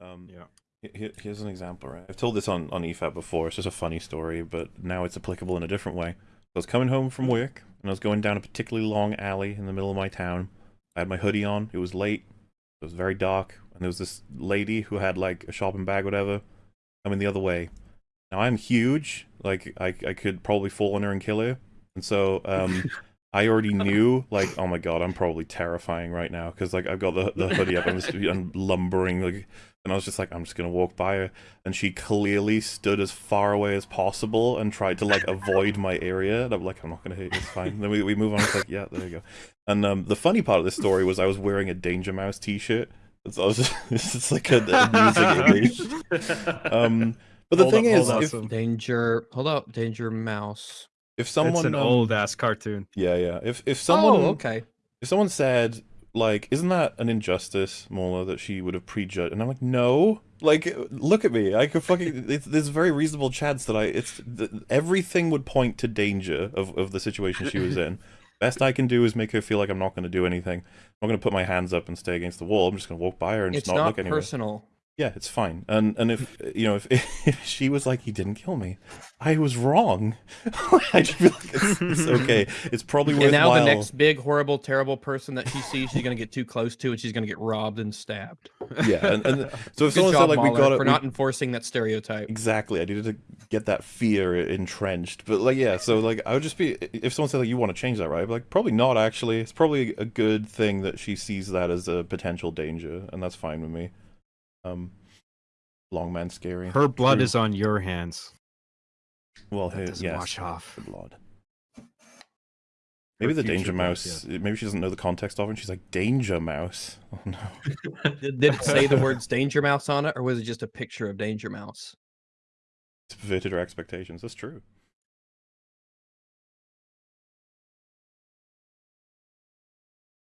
Um, Yeah. he- Here's an example, right? I've told this on, on EFAP before. It's just a funny story, but now it's applicable in a different way. I was coming home from work, and I was going down a particularly long alley in the middle of my town. I had my hoodie on. It was late. It was very dark, and there was this lady who had like a shopping bag, whatever, coming the other way. Now I'm huge. Like I, I could probably fall on her and kill her. And so um, I already knew, like, oh my god, I'm probably terrifying right now because like I've got the the hoodie up and I'm, I'm lumbering, like, and I was just like, I'm just gonna walk by her, and she clearly stood as far away as possible and tried to like avoid my area. And I'm like, I'm not gonna hit you, it's fine. then we we move on. It's like, yeah, there you go. And um, the funny part of this story was I was wearing a Danger Mouse T-shirt. So I was it's just like a amusing image. Um, but the Hold thing up, is, hold if, up. Danger. Hold up. Danger mouse. If someone it's an um, old ass cartoon. yeah yeah. If if someone oh, okay. if someone said like isn't that an injustice Mauler that she would have prejudged? And i'm like no. Like look at me. I could fucking it's, there's a very reasonable chance that i it's th- everything would point to danger of, of the situation she was in. Best i can do is make her feel like i'm not going to do anything. I'm not going to put my hands up and stay against the wall. I'm just going to walk by her and It's just not, not look anywhere. It's not personal. Yeah it's fine and and if you know if, if she was like he didn't kill me i was wrong i just feel like it's, it's okay it's probably And now the next big, horrible, terrible person that she sees, she's gonna get too close to, and she's gonna get robbed and stabbed. yeah and, and so if Good someone job, said like we got it for not enforcing that stereotype. Exactly. I needed to get that fear entrenched. But like, yeah. So like, I would just be if someone said like, "You want to change that, right?" I'd be like, probably not. Actually, it's probably a good thing that she sees that as a potential danger, and that's fine with me. Um, long man, scary. Her blood True. is on your hands. well, That hey, doesn't yes, wash off. the blood. Maybe the danger blood, mouse. Maybe she doesn't know the context of it. and She's like danger mouse. Oh no. Did, did it say the words Danger Mouse on it, or was it just a picture of Danger Mouse? It's perverted her expectations. That's true.